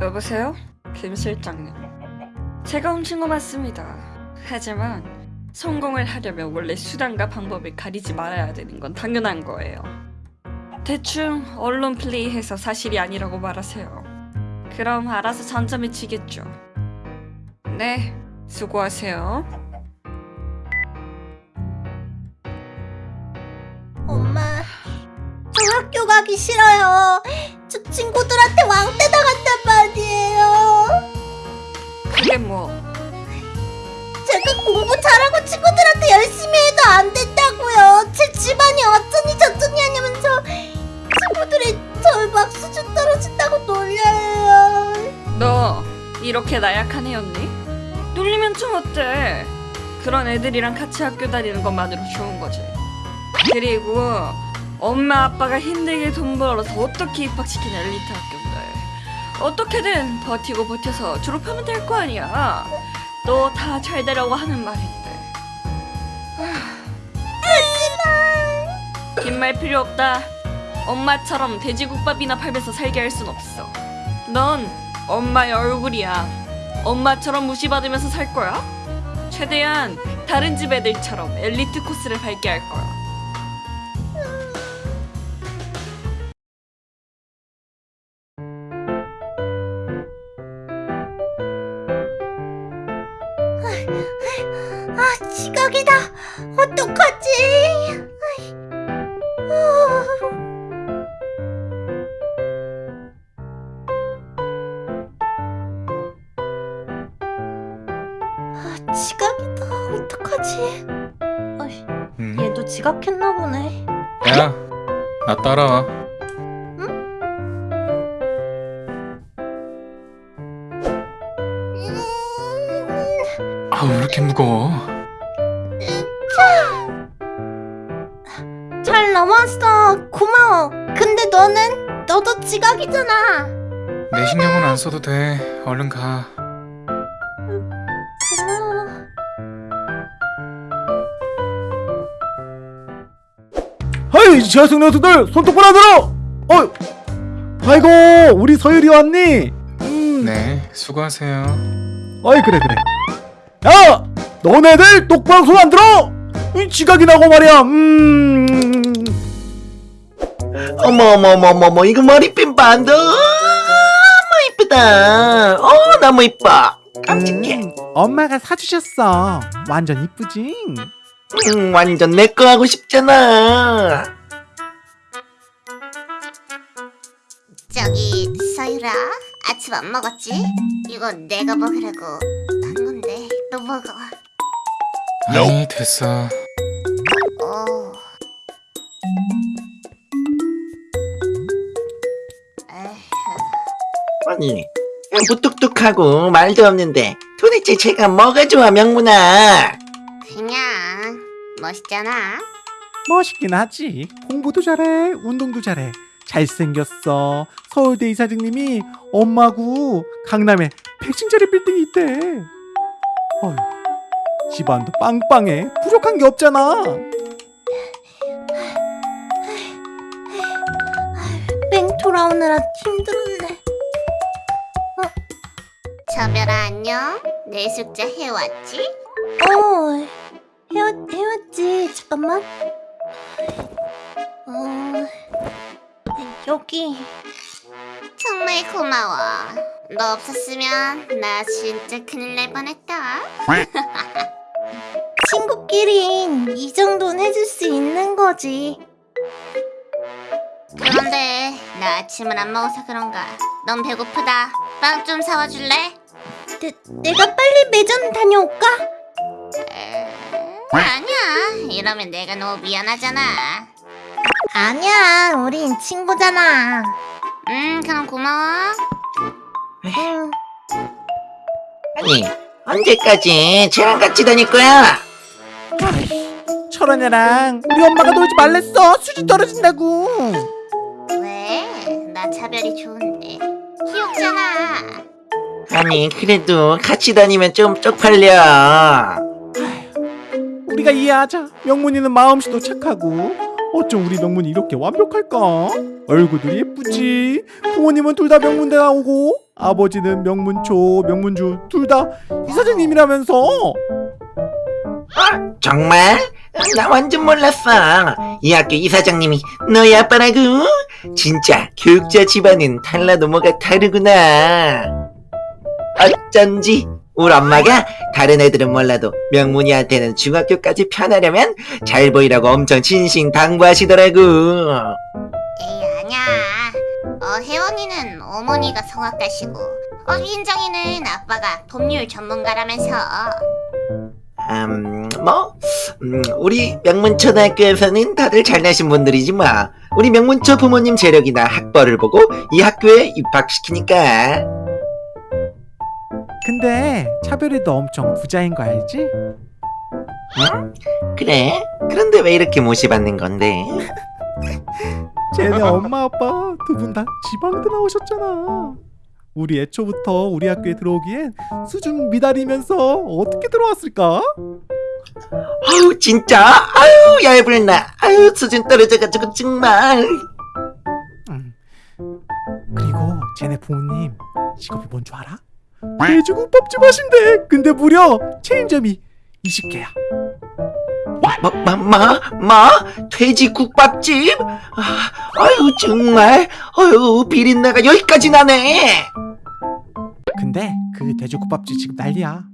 여보세요? 김 실장님. 제가 훔친 거 맞습니다. 하지만 성공을 하려면 원래 수단과 방법을 가리지 말아야 되는 건 당연한 거예요. 대충 언론 플레이해서 사실이 아니라고 말하세요. 그럼 알아서 전점이 치겠죠. 네, 수고하세요. 엄마, 저 학교 가기 싫어요. 저 친구들한테 왕따 당한단 말이에요. 그게 뭐 제가 공부 잘하고 친구들한테 열심히 해도 안 된다고요. 제 집안이 어쩌니 저쩌니 하냐면서 친구들이 절 막 수준 떨어진다고 놀려요. 너 이렇게 나약한 애였니? 놀리면 좀 어때? 그런 애들이랑 같이 학교 다니는 것만으로 좋은 거지. 그리고 엄마 아빠가 힘들게 돈 벌어서 어떻게 입학시킨 엘리트 학교인데 어떻게든 버티고 버텨서 졸업하면 될 거 아니야. 너다잘 되라고 하는 말인데. 긴말 필요 없다. 엄마처럼 돼지국밥이나 팔면서 살게 할 순 없어. 넌 엄마의 얼굴이야. 엄마처럼 무시받으면서 살 거야? 최대한 다른 집 애들처럼 엘리트 코스를 밟게 할 거야. 어떡하지? 아. 아, 지각이다. 어떡하지? 어이, 응? 얘도 지각했나 보네. 야, 나 따라와. 아, 왜 이렇게 무거워? 너는 너도 지각이잖아. 내 신경은 안 써도 돼. 얼른 가. 고마워. 하이 지하철 녀석들 손 똑바로 들어! 어, 아이고 우리 서율이 왔니? 음, 네, 수고하세요. 어이 그래 그래. 야, 너네들 똑바로 손 안 들어! 이 지각이 나고 말이야. 음, 어머 어머 어머 어머 어머 이거 머리핀 반도 너무 이쁘다 어 너무 이뻐 깜찍해 음, 엄마가 사주셨어. 완전 이쁘지? 음, 완전 내 거 하고 싶잖아 저기 서유라 아침 안 먹었지? 이거 내가 먹으라고 한 건데 너 먹어. 아니, 됐어. 어. 아니 무뚝뚝하고 말도 없는데 도대체 제가 뭐가 좋아 명문아 그냥 멋있잖아. 멋있긴 하지. 공부도 잘해, 운동도 잘해. 잘생겼어. 서울대 이사장님이 엄마고 강남에 100층짜리 빌딩이 있대. 어휴, 집안도 빵빵해. 부족한 게 없잖아. 뺑 돌아오느라 힘들었네. 어? 저별아 안녕. 내 숙제 해왔지? 어, 해왔 해왔지. 잠깐만. 어, 여기. 정말 고마워. 너 없었으면 나 진짜 큰일 날 뻔했다. 친구끼린 이 정도는 해줄 수 있는 거지. 그런데 나 아침을 안 먹어서 그런가 넌 배고프다 빵 좀 사와 줄래? 내, 내가 빨리 매점 다녀올까? 에... 아니야 이러면 내가 너무 미안하잖아 아니야 우린 친구잖아 음 그럼 고마워 응. 아니 언제까지 쟤랑 같이 다닐 거야 철원 애랑 우리 엄마가 놀지 말랬어. 수지 떨어진다고. 왜? 나 차별이 좋은데 귀엽잖아 아니 그래도 같이 다니면 좀 쪽팔려 우리가 이해하자. 명문이는 마음씨도 착하고. 어쩜 우리 명문이 이렇게 완벽할까? 얼굴도 예쁘지. 부모님은 둘 다 명문대 나오고 아버지는 명문초, 명문주 둘 다 이사장님이라면서. 정말? 나 완전 몰랐어. 이 학교 이사장님이 너희 아빠라고? 진짜 교육자 집안은 달라도 뭐가 다르구나. 어쩐지 우리 엄마가 다른 애들은 몰라도 명문이한테는 중학교까지 편하려면 잘 보이라고 엄청 진신당부하시더라고. 에이 아니야 어 혜원이는 어머니가 성악가시고 어 민정이는 아빠가 법률 전문가라면서 음, 뭐, 음, 우리 명문초등학교에서는 다들 잘나신 분들이지 뭐. 우리 명문초 부모님 재력이나 학벌을 보고 이 학교에 입학시키니까. 근데 차별이도 엄청 부자인 거 알지? 응? 그래? 그런데 왜 이렇게 모시받는 건데? 쟤네 엄마 아빠 두 분 다 지방대 나오셨잖아. 우리 애초부터 우리 학교에 들어오기엔 수준 미달이면서 어떻게 들어왔을까? 아우, 진짜? 아유, 얇을나. 아유, 수준 떨어져가지고 정말. 음. 그리고 쟤네 부모님 직업이 뭔 줄 알아? 돼지국밥집 하신대. 근데 무려 체인점이 20개야. 뭐, 뭐, 뭐, 뭐? 돼지 국밥집? 아, 아유, 정말. 아유, 비린내가 여기까지 나네. 근데 그 돼지국밥집 지금 난리야.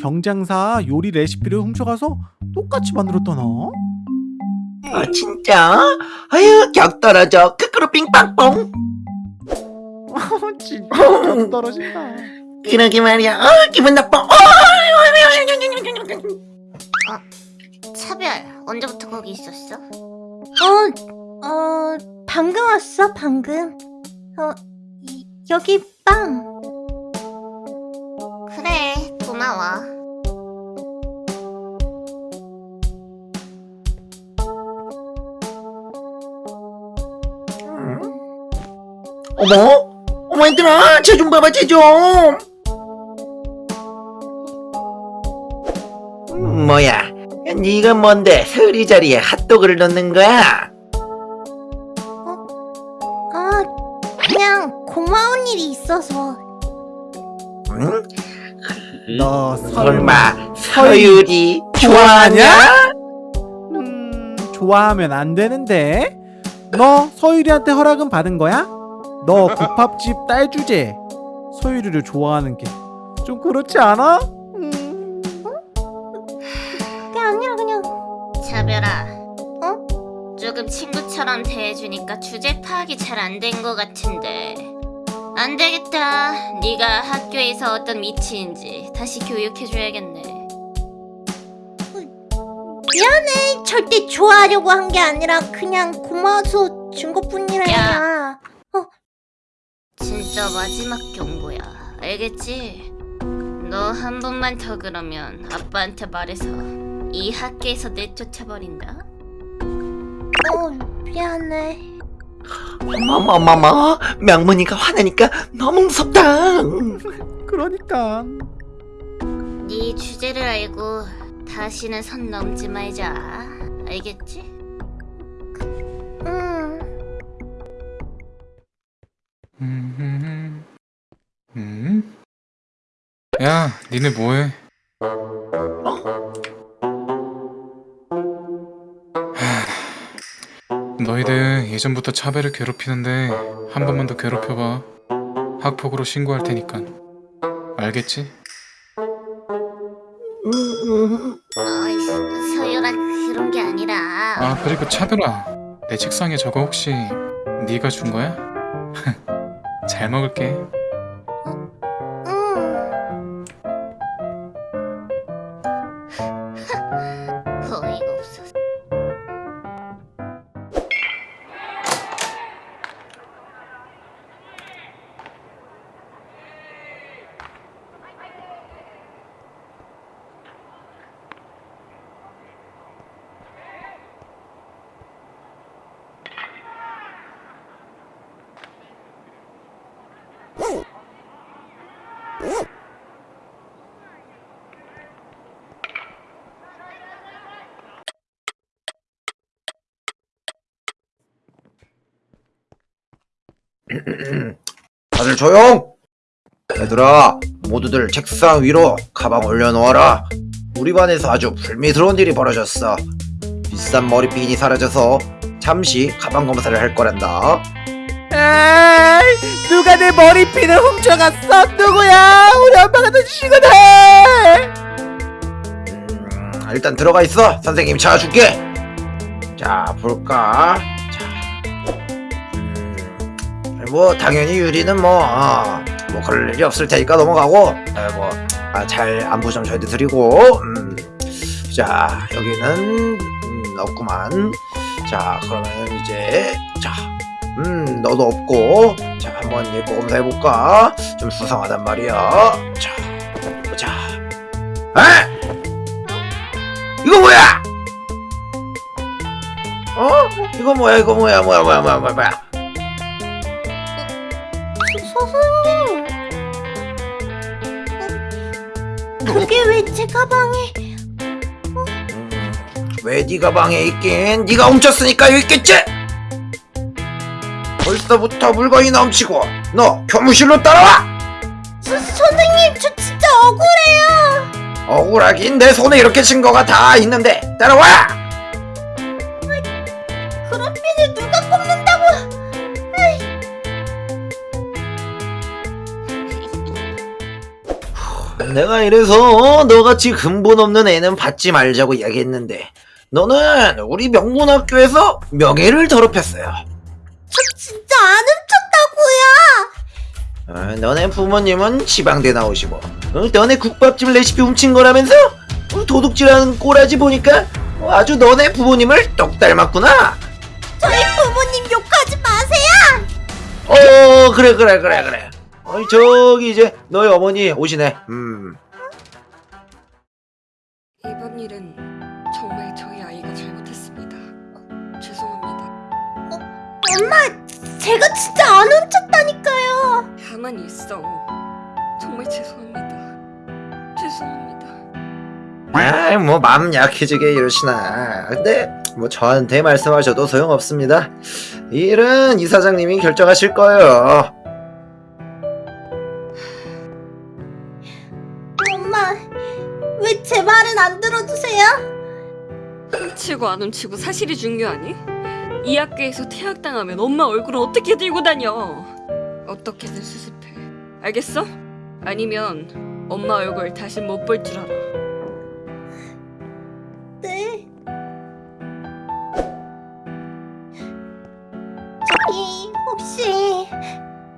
경장사 요리 레시피를 훔쳐가서 똑같이 만들었더나. 아, 진짜? 아유, 격 떨어져. 크크루 빙빵뽕. 진짜 좀 떨어진다. 그러게 말이야. 아, 기분 나빠. 어, 차별 언제부터 거기 있었어? 어, 어 방금 왔어 방금 어 이, 여기 빵 그래 고마워 어머? 어머, 얘들아, 쟤 좀 봐봐, 쟤 좀. 뭐야? 네가 뭔데 서리 자리에 핫도그를 넣는 거야? 아 그냥 고마운 일이 있어서 응? 너 설마 서율이 좋아하냐? 음, 좋아하면 안 되는데. 너 서유리한테 허락은 받은 거야? 너 국밥집 딸 주제. 서유리를 좋아하는 게 좀 그렇지 않아? 차별아 어? 조금 친구처럼 대해주니까 주제 파악이 잘 안 된 것 같은데. 안 되겠다. 네가 학교에서 어떤 위치인지 다시 교육해줘야겠네. 미안해. 절대 좋아하려고 한 게 아니라 그냥 고마워서 준 것뿐이라니까. 어? 진짜 마지막 경고야. 알겠지? 너 한 번만 더 그러면 아빠한테 말해서 이 학교에서 내쫓아버린다. 어, 미안해. 어머머머머 명문이가 화나니까 너무 무섭다 그러니까. 네 주제를 알고 다시는 선 넘지 말자. 알겠지? 응. 음, 음? 야, 니네 뭐해? 너희들 예전부터 차별을 괴롭히는데 한 번만 더 괴롭혀봐. 학폭으로 신고할 테니까. 알겠지? 어이, 서유라 그런 게 아니라. 아 그리고 차별아, 내 책상에 저거 혹시 네가 준 거야? 잘 먹을게. 다들 조용 얘들아, 모두들 책상 위로 가방 올려놓아라. 우리 반에서 아주 불미스러운 일이 벌어졌어. 비싼 머리핀이 사라져서 잠시 가방 검사를 할 거란다. 에이, 누가 내 머리핀을 훔쳐갔어? 누구야? 우리 엄마가 더 주시거든. 음, 일단 들어가 있어. 선생님이 찾아줄게. 자, 볼까? 뭐 당연히 유리는 뭐, 어, 뭐 그럴 일이 없을 테니까 넘어가고, 에, 뭐, 아, 잘 안부 좀 전해드리고, 음, 자, 여기는 음, 없구만. 자, 그러면 이제, 자, 음, 너도 없고, 자, 한번 예뻐 검사해볼까? 좀 수상하단 말이야. 자, 보자. 에? 이거 뭐야? 어? 이거 뭐야? 이거 뭐야? 뭐야? 뭐야? 뭐야? 뭐야? 그게 왜 제 가방에? 음, 왜네 가방에 있긴? 네가 훔쳤으니까 여기 있겠지? 벌써부터 물건이 넘치고 너 교무실로 따라와! 서, 선생님 저 진짜 억울해요. 억울하긴 내 손에 이렇게 증거가 다 있는데 따라와! 내가 이래서 너같이 근본 없는 애는 받지 말자고 이야기했는데 너는 우리 명문학교에서 명예를 더럽혔어요. 저 진짜 안 훔쳤다고요. 어, 너네 부모님은 지방대 나오시고 어, 너네 국밥집 레시피 훔친 거라면서? 어, 도둑질하는 꼬라지 보니까 어, 아주 너네 부모님을 똑 닮았구나. 저희 부모님 욕하지 마세요. 어 그래 그래 그래 그래. 어, 저기 이제 너희 어머니 오시네. 음. 이번 일은 정말 저희 아이가 잘못했습니다. 죄송합니다. 엄마, 제가 진짜 안 훔쳤다니까요. 가만히 있어. 정말 죄송합니다. 죄송합니다. 아이 뭐 마음 약해지게 이러시나. 근데 뭐 저한테 말씀하셔도 소용없습니다. 이 일은 이사장님이 결정하실 거예요. 안 들어주세요? 훔치고 안 훔치고 사실이 중요하니? 이 학교에서 퇴학당하면 엄마 얼굴을 어떻게 들고 다녀? 어떻게든 수습해. 알겠어? 아니면 엄마 얼굴 다시 못 볼 줄 알아. 네. 저기 혹시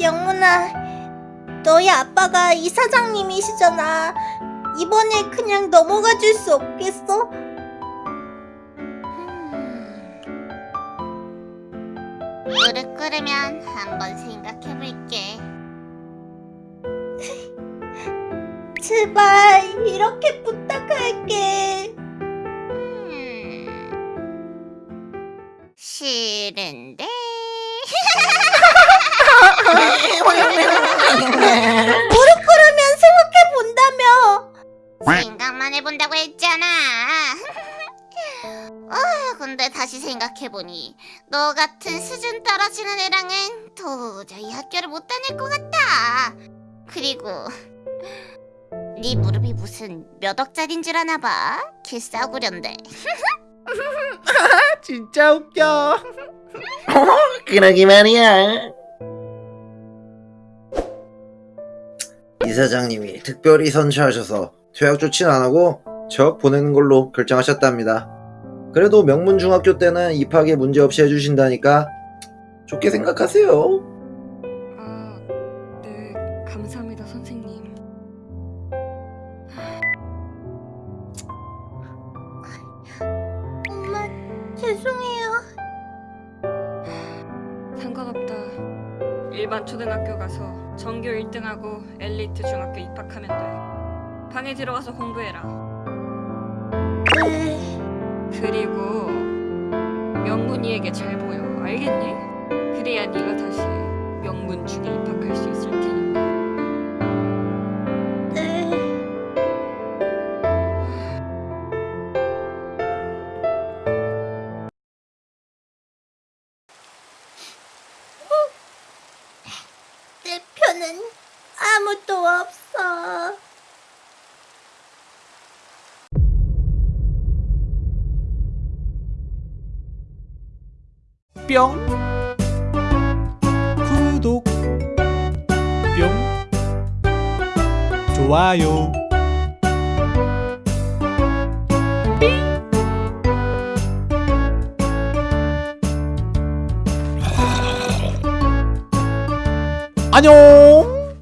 영문아, 너희 아빠가 이사장님이시잖아. 이번에 그냥 넘어가 줄 수 없겠어? 무릎 꿇으면 한번 생각해 볼게. 제발 이렇게 부탁할게. 싫은데. 생각만 해본다고 했잖아. 아, 근데 다시 생각해보니 너 같은 수준 떨어지는 애랑은 도저히 학교를 못 다닐 것 같다. 그리고 네 무릎이 무슨 몇 억짜린 줄 아나 봐. 개 싸구려인데. 진짜 웃겨. 그러기 말이야. 이 사장님이 특별히 선처하셔서 퇴학 조치는 안 하고 적 보내는 걸로 결정하셨답니다. 그래도 명문중학교 때는 입학에 문제 없이 해주신다니까 좋게 생각하세요. 방에 들어가서 공부해라. 네. 그리고 명문이에게 잘 보여. 알겠니? 그래야 네가 다시 명문 중에 입학할 수 있을 테니까. 뿅. 구독. 뿅. 좋아요. 안녕